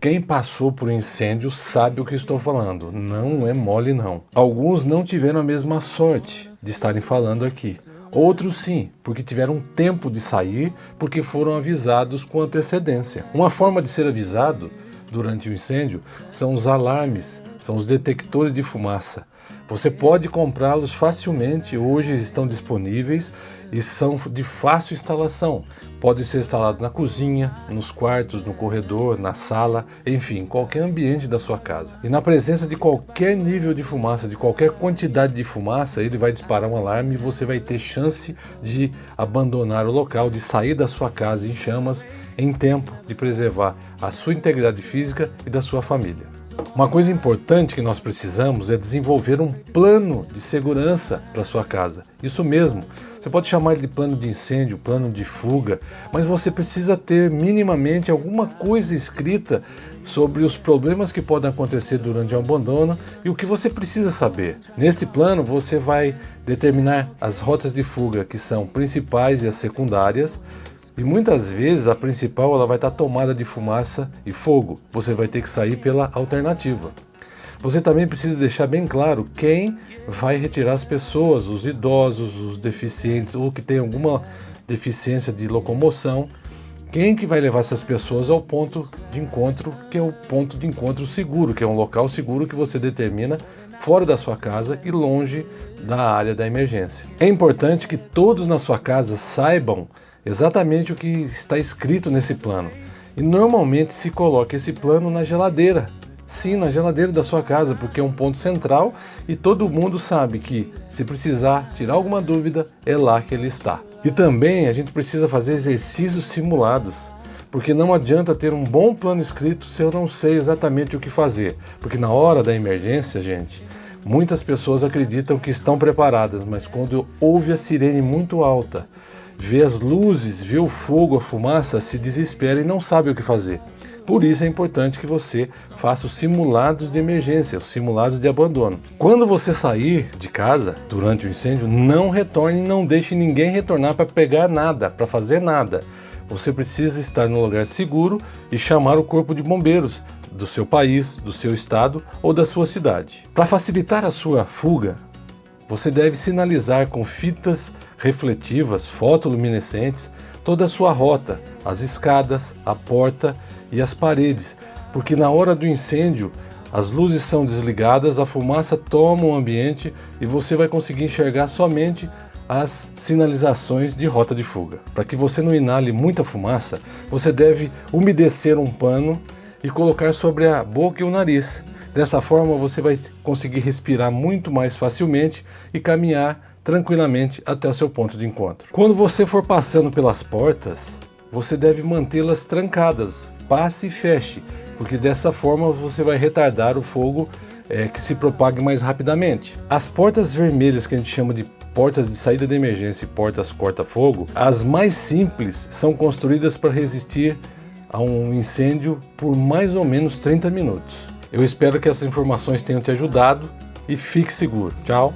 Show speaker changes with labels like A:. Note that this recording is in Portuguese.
A: Quem passou por incêndio sabe o que estou falando, não é mole não. Alguns não tiveram a mesma sorte de estarem falando aqui. Outros sim, porque tiveram tempo de sair, porque foram avisados com antecedência. Uma forma de ser avisado durante o incêndio são os alarmes, são os detectores de fumaça. Você pode comprá-los facilmente, hoje estão disponíveis e são de fácil instalação. Pode ser instalado na cozinha, nos quartos, no corredor, na sala, enfim, qualquer ambiente da sua casa. E na presença de qualquer nível de fumaça, de qualquer quantidade de fumaça, ele vai disparar um alarme e você vai ter chance de abandonar o local, de sair da sua casa em chamas em tempo de preservar a sua integridade física e da sua família. Uma coisa importante que nós precisamos é desenvolver um plano de segurança para sua casa. Isso mesmo, você pode chamar de plano de incêndio, plano de fuga, mas você precisa ter minimamente alguma coisa escrita sobre os problemas que podem acontecer durante o abandono e o que você precisa saber. Neste plano você vai determinar as rotas de fuga que são principais e as secundárias, e muitas vezes a principal ela vai estar tomada de fumaça e fogo. Você vai ter que sair pela alternativa. Você também precisa deixar bem claro quem vai retirar as pessoas, os idosos, os deficientes ou que tem alguma deficiência de locomoção. Quem que vai levar essas pessoas ao ponto de encontro, que é o ponto de encontro seguro, que é um local seguro que você determina fora da sua casa e longe da área da emergência. É importante que todos na sua casa saibam exatamente o que está escrito nesse plano. E normalmente se coloca esse plano na geladeira. Sim, na geladeira da sua casa, porque é um ponto central e todo mundo sabe que se precisar tirar alguma dúvida, é lá que ele está. E também a gente precisa fazer exercícios simulados, porque não adianta ter um bom plano escrito se eu não sei exatamente o que fazer. Porque na hora da emergência, gente, muitas pessoas acreditam que estão preparadas, mas quando ouve a sirene muito alta, vê as luzes, vê o fogo, a fumaça, se desespera e não sabe o que fazer. Por isso é importante que você faça os simulados de emergência, os simulados de abandono. Quando você sair de casa durante o incêndio, não retorne, não deixe ninguém retornar para pegar nada, para fazer nada. Você precisa estar no lugar seguro e chamar o corpo de bombeiros do seu país, do seu estado ou da sua cidade. Para facilitar a sua fuga, você deve sinalizar com fitas refletivas, fotoluminescentes, toda a sua rota, as escadas, a porta e as paredes, porque na hora do incêndio as luzes são desligadas, a fumaça toma o ambiente e você vai conseguir enxergar somente as sinalizações de rota de fuga. Para que você não inale muita fumaça, você deve umedecer um pano e colocar sobre a boca e o nariz. Dessa forma você vai conseguir respirar muito mais facilmente e caminhar tranquilamente até o seu ponto de encontro. Quando você for passando pelas portas, você deve mantê-las trancadas, passe e feche, porque dessa forma você vai retardar o fogo é, que se propague mais rapidamente. As portas vermelhas que a gente chama de portas de saída de emergência e portas corta-fogo, as mais simples são construídas para resistir a um incêndio por mais ou menos 30 minutos. Eu espero que essas informações tenham te ajudado e fique seguro. Tchau!